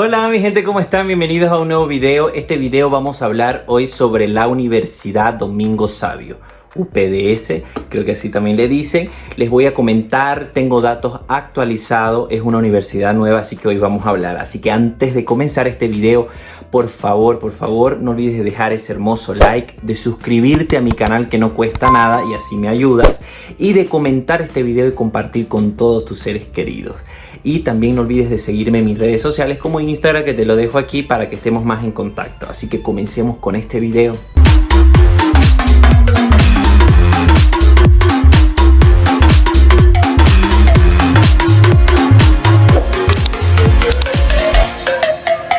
Hola mi gente, ¿cómo están? Bienvenidos a un nuevo video. Este video vamos a hablar hoy sobre la Universidad Domingo Sabio. UPDS, creo que así también le dicen. Les voy a comentar, tengo datos actualizados, es una universidad nueva, así que hoy vamos a hablar. Así que antes de comenzar este video, por favor, por favor, no olvides de dejar ese hermoso like, de suscribirte a mi canal que no cuesta nada y así me ayudas, y de comentar este video y compartir con todos tus seres queridos. Y también no olvides de seguirme en mis redes sociales como Instagram que te lo dejo aquí para que estemos más en contacto. Así que comencemos con este video.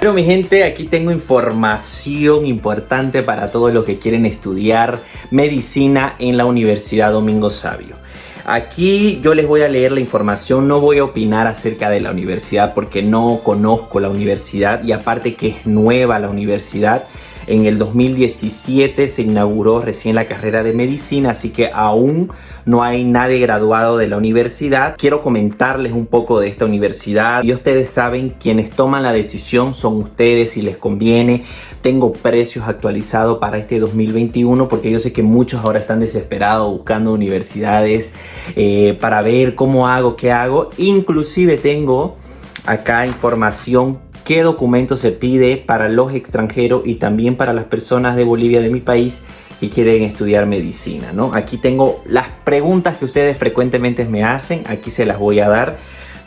Pero mi gente, aquí tengo información importante para todos los que quieren estudiar medicina en la Universidad Domingo Sabio. Aquí yo les voy a leer la información, no voy a opinar acerca de la universidad porque no conozco la universidad y aparte que es nueva la universidad. En el 2017 se inauguró recién la carrera de medicina, así que aún no hay nadie graduado de la universidad. Quiero comentarles un poco de esta universidad y ustedes saben quienes toman la decisión son ustedes si les conviene. Tengo precios actualizados para este 2021 porque yo sé que muchos ahora están desesperados buscando universidades eh, para ver cómo hago, qué hago. Inclusive tengo acá información qué documento se pide para los extranjeros y también para las personas de Bolivia, de mi país, que quieren estudiar medicina, ¿no? Aquí tengo las preguntas que ustedes frecuentemente me hacen, aquí se las voy a dar.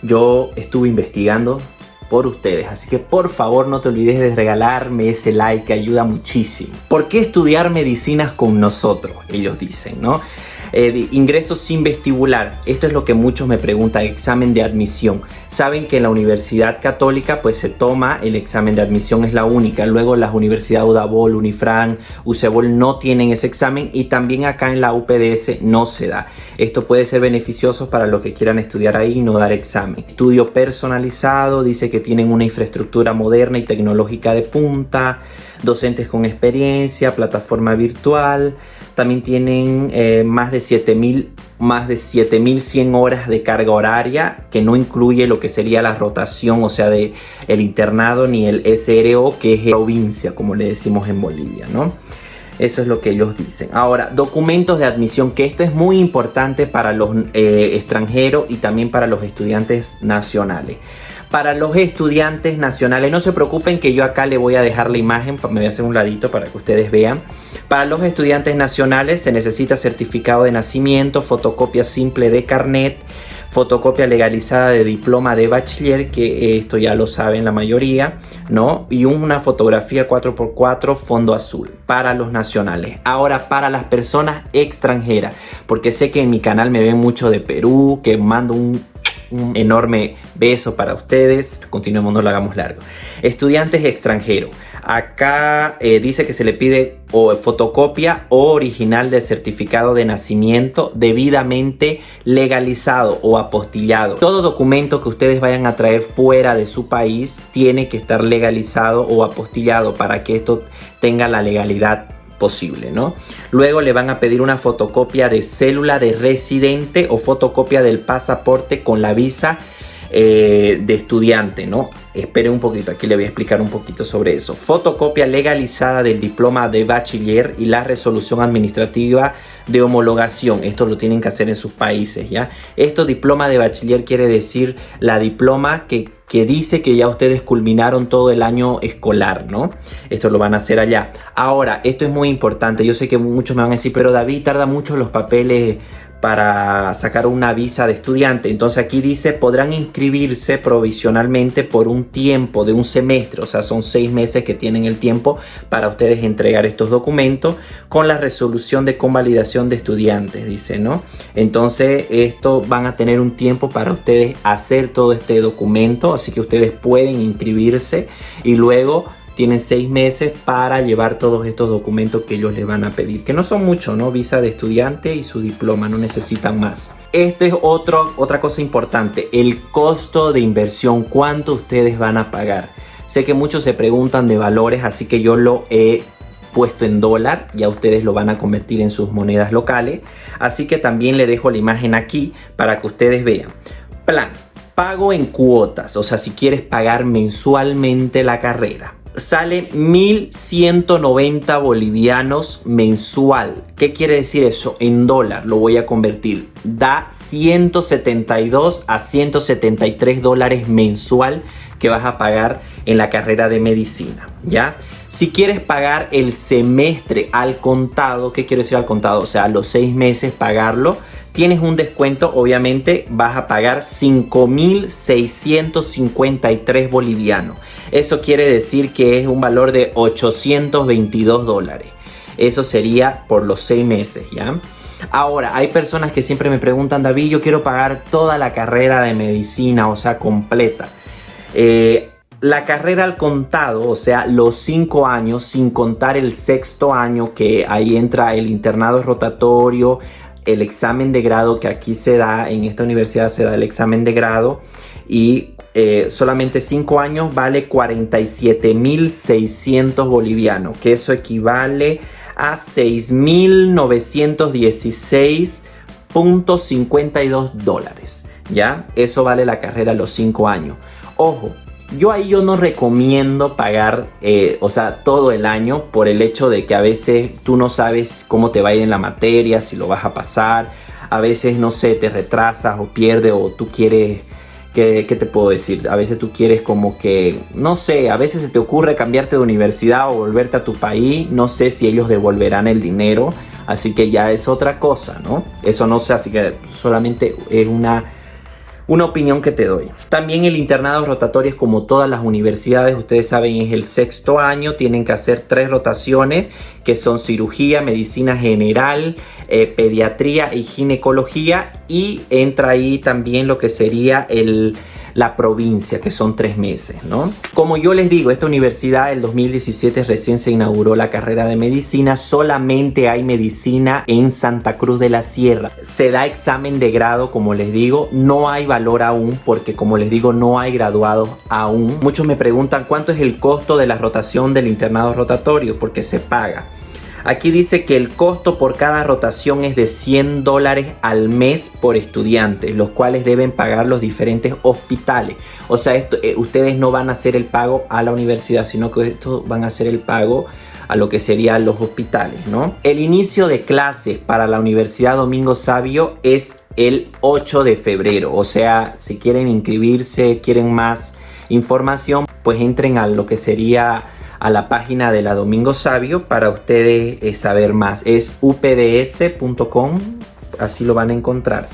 Yo estuve investigando por ustedes, así que por favor no te olvides de regalarme ese like que ayuda muchísimo. ¿Por qué estudiar medicinas con nosotros? Ellos dicen, ¿no? Eh, ingreso sin vestibular. Esto es lo que muchos me preguntan, examen de admisión. Saben que en la Universidad Católica pues se toma el examen de admisión, es la única. Luego las universidades Udabol, Unifran, UCEBOL no tienen ese examen y también acá en la UPDS no se da. Esto puede ser beneficioso para los que quieran estudiar ahí y no dar examen. Estudio personalizado, dice que tienen una infraestructura moderna y tecnológica de punta, docentes con experiencia, plataforma virtual, también tienen eh, más de 7000 más de 7100 horas de carga horaria que no incluye lo que sería la rotación, o sea, de el internado ni el SRO, que es provincia, como le decimos en Bolivia, ¿no? Eso es lo que ellos dicen. Ahora, documentos de admisión, que esto es muy importante para los eh, extranjeros y también para los estudiantes nacionales para los estudiantes nacionales. No se preocupen que yo acá le voy a dejar la imagen, me voy a hacer un ladito para que ustedes vean. Para los estudiantes nacionales se necesita certificado de nacimiento, fotocopia simple de carnet, fotocopia legalizada de diploma de bachiller, que esto ya lo saben la mayoría, ¿no? Y una fotografía 4x4 fondo azul para los nacionales. Ahora para las personas extranjeras, porque sé que en mi canal me ven mucho de Perú, que mando un un enorme beso para ustedes. Continuemos, no lo hagamos largo. Estudiantes extranjeros. Acá eh, dice que se le pide o fotocopia o original del certificado de nacimiento debidamente legalizado o apostillado. Todo documento que ustedes vayan a traer fuera de su país tiene que estar legalizado o apostillado para que esto tenga la legalidad posible, ¿no? Luego le van a pedir una fotocopia de célula de residente o fotocopia del pasaporte con la visa eh, de estudiante, ¿no? Espere un poquito, aquí le voy a explicar un poquito sobre eso. Fotocopia legalizada del diploma de bachiller y la resolución administrativa de homologación. Esto lo tienen que hacer en sus países, ¿ya? Esto diploma de bachiller quiere decir la diploma que, que dice que ya ustedes culminaron todo el año escolar, ¿no? Esto lo van a hacer allá. Ahora, esto es muy importante. Yo sé que muchos me van a decir, pero David, tarda mucho los papeles para sacar una visa de estudiante. Entonces aquí dice podrán inscribirse provisionalmente por un tiempo de un semestre, o sea son seis meses que tienen el tiempo para ustedes entregar estos documentos con la resolución de convalidación de estudiantes, dice, ¿no? Entonces esto van a tener un tiempo para ustedes hacer todo este documento, así que ustedes pueden inscribirse y luego tienen seis meses para llevar todos estos documentos que ellos les van a pedir, que no son muchos, ¿no? Visa de estudiante y su diploma, no necesitan más. Esta es otro, otra cosa importante, el costo de inversión, cuánto ustedes van a pagar. Sé que muchos se preguntan de valores, así que yo lo he puesto en dólar, ya ustedes lo van a convertir en sus monedas locales, así que también le dejo la imagen aquí para que ustedes vean. Plan, Pago en cuotas, o sea, si quieres pagar mensualmente la carrera sale 1190 bolivianos mensual. ¿Qué quiere decir eso? En dólar lo voy a convertir. Da 172 a 173 dólares mensual que vas a pagar en la carrera de medicina, ¿ya? Si quieres pagar el semestre al contado, ¿qué quiere decir al contado? O sea, los seis meses pagarlo, tienes un descuento, obviamente vas a pagar 5.653 bolivianos. Eso quiere decir que es un valor de 822 dólares. Eso sería por los seis meses, ¿ya? Ahora, hay personas que siempre me preguntan, David, yo quiero pagar toda la carrera de medicina, o sea, completa. Eh, la carrera al contado, o sea, los cinco años, sin contar el sexto año, que ahí entra el internado rotatorio, el examen de grado que aquí se da, en esta universidad se da el examen de grado y eh, solamente 5 años vale 47.600 bolivianos, que eso equivale a 6.916.52 dólares. ¿Ya? Eso vale la carrera los 5 años. Ojo, yo ahí yo no recomiendo pagar, eh, o sea, todo el año por el hecho de que a veces tú no sabes cómo te va a ir en la materia, si lo vas a pasar. A veces, no sé, te retrasas o pierdes o tú quieres... ¿Qué, ¿Qué te puedo decir? A veces tú quieres como que, no sé, a veces se te ocurre cambiarte de universidad o volverte a tu país. No sé si ellos devolverán el dinero. Así que ya es otra cosa, ¿no? Eso no sé, así que solamente es una una opinión que te doy. También el internado rotatorio es como todas las universidades, ustedes saben, es el sexto año, tienen que hacer tres rotaciones que son cirugía, medicina general, eh, pediatría y ginecología y entra ahí también lo que sería el la provincia, que son tres meses, ¿no? Como yo les digo, esta universidad el 2017 recién se inauguró la carrera de medicina, solamente hay medicina en Santa Cruz de la Sierra. Se da examen de grado, como les digo, no hay valor aún, porque como les digo, no hay graduados aún. Muchos me preguntan cuánto es el costo de la rotación del internado rotatorio, porque se paga. Aquí dice que el costo por cada rotación es de 100 dólares al mes por estudiante, los cuales deben pagar los diferentes hospitales. O sea, esto, eh, ustedes no van a hacer el pago a la universidad, sino que esto van a hacer el pago a lo que serían los hospitales, ¿no? El inicio de clases para la Universidad Domingo Sabio es el 8 de febrero. O sea, si quieren inscribirse, quieren más información, pues entren a lo que sería a la página de la Domingo Sabio para ustedes eh, saber más. Es upds.com, así lo van a encontrar.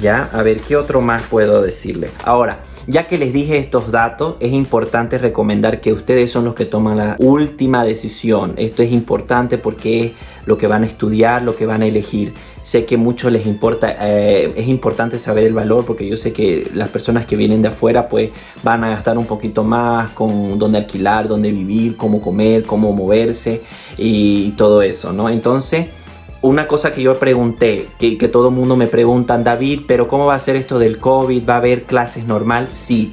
Ya, a ver qué otro más puedo decirle. Ahora, ya que les dije estos datos, es importante recomendar que ustedes son los que toman la última decisión. Esto es importante porque es lo que van a estudiar, lo que van a elegir. Sé que mucho les importa, eh, es importante saber el valor porque yo sé que las personas que vienen de afuera pues van a gastar un poquito más con dónde alquilar, dónde vivir, cómo comer, cómo moverse y, todo eso, ¿no? Entonces, una cosa que yo pregunté, que, que todo el mundo me pregunta, David, pero ¿cómo va a ser esto del COVID? ¿Va a haber clases normal? Sí.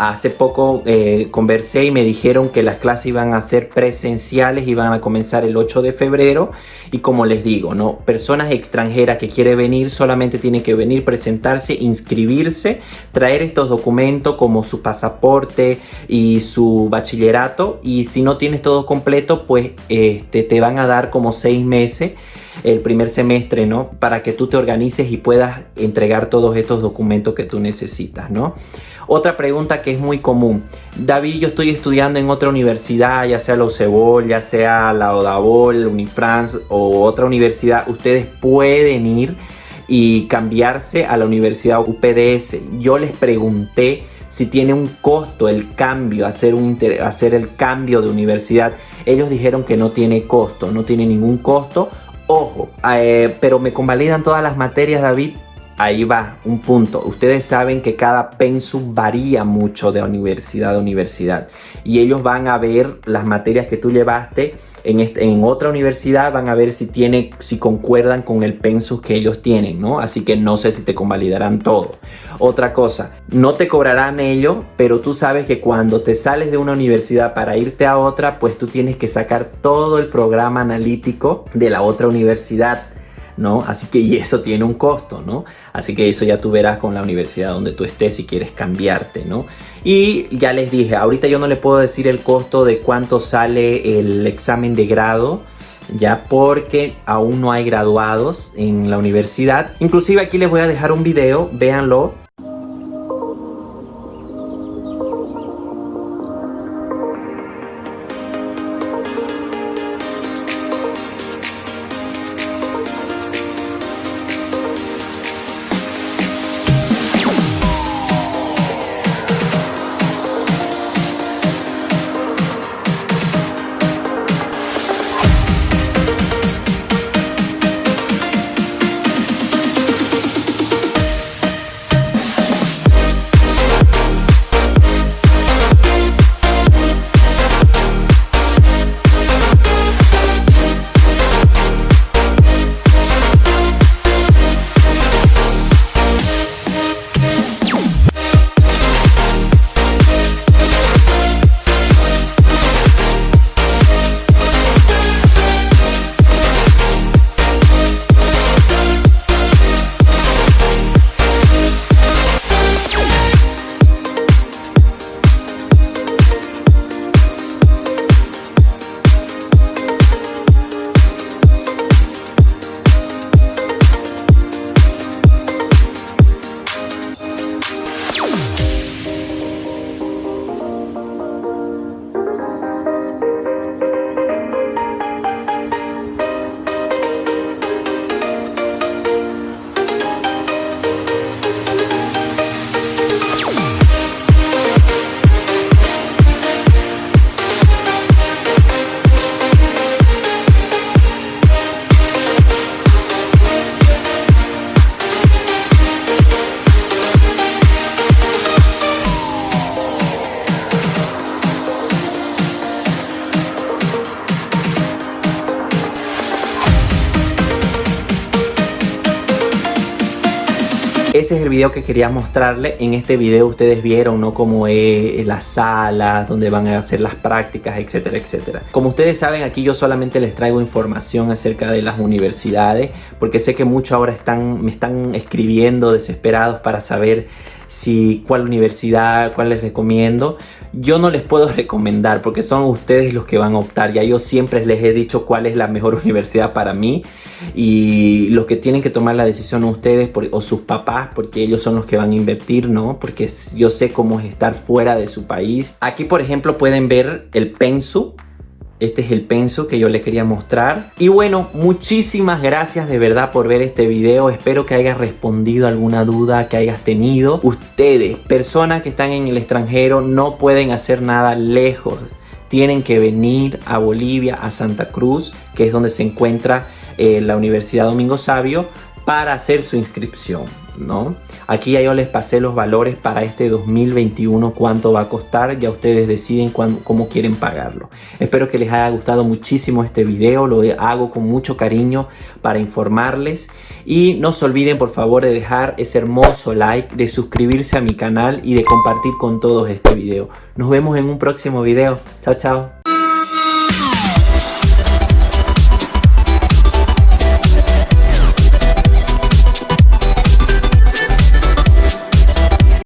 Hace poco eh, conversé y me dijeron que las clases iban a ser presenciales y van a comenzar el 8 de febrero. Y como les digo, ¿no? personas extranjeras que quieren venir solamente tienen que venir, presentarse, inscribirse, traer estos documentos como su pasaporte y su bachillerato. Y si no tienes todo completo, pues este, te van a dar como seis meses el primer semestre, ¿no? Para que tú te organices y puedas entregar todos estos documentos que tú necesitas, ¿no? Otra pregunta que es muy común. David, yo estoy estudiando en otra universidad, ya sea la UCEBOL, ya sea la Odabol, Unifrance o otra universidad. Ustedes pueden ir y cambiarse a la Universidad UPDS. Yo les pregunté si tiene un costo el cambio, hacer el cambio de universidad. Ellos dijeron que no tiene costo, no tiene ningún costo. Ojo, eh, pero me convalidan todas las materias, David. Ahí va, un punto. Ustedes saben que cada pensum varía mucho de universidad a universidad. Y ellos van a ver las materias que tú llevaste en, en otra universidad, van a ver si, tiene, si concuerdan con el pensum que ellos tienen, ¿no? Así que no sé si te convalidarán todo. Otra cosa, no te cobrarán ellos, pero tú sabes que cuando te sales de una universidad para irte a otra, pues tú tienes que sacar todo el programa analítico de la otra universidad ¿no? Así que y eso tiene un costo, ¿no? Así que eso ya tú verás con la universidad donde tú estés si quieres cambiarte, ¿no? Y ya les dije, ahorita yo no le puedo decir el costo de cuánto sale el examen de grado, ya porque aún no hay graduados en la universidad. Inclusive aquí les voy a dejar un video, véanlo, ese es el video que quería mostrarle. En este video ustedes vieron ¿no? cómo es las salas, donde van a hacer las prácticas, etcétera, etcétera. Como ustedes saben, aquí yo solamente les traigo información acerca de las universidades, porque sé que muchos ahora están, me están escribiendo desesperados para saber si cuál universidad, cuál les recomiendo. Yo no les puedo recomendar porque son ustedes los que van a optar. Ya yo siempre les he dicho cuál es la mejor universidad para mí y los que tienen que tomar la decisión ustedes o sus papás porque ellos son los que van a invertir, ¿no? Porque yo sé cómo es estar fuera de su país. Aquí, por ejemplo, pueden ver el pensu este es el penso que yo les quería mostrar. Y bueno, muchísimas gracias de verdad por ver este video. Espero que hayas respondido alguna duda que hayas tenido. Ustedes, personas que están en el extranjero, no pueden hacer nada lejos. Tienen que venir a Bolivia, a Santa Cruz, que es donde se encuentra eh, la Universidad Domingo Sabio, para hacer su inscripción. ¿No? Aquí ya yo les pasé los valores para este 2021, cuánto va a costar, ya ustedes deciden cómo quieren pagarlo. Espero que les haya gustado muchísimo este video, lo hago con mucho cariño para informarles y no se olviden por favor de dejar ese hermoso like, de suscribirse a mi canal y de compartir con todos este video. Nos vemos en un próximo video. Chao, chao.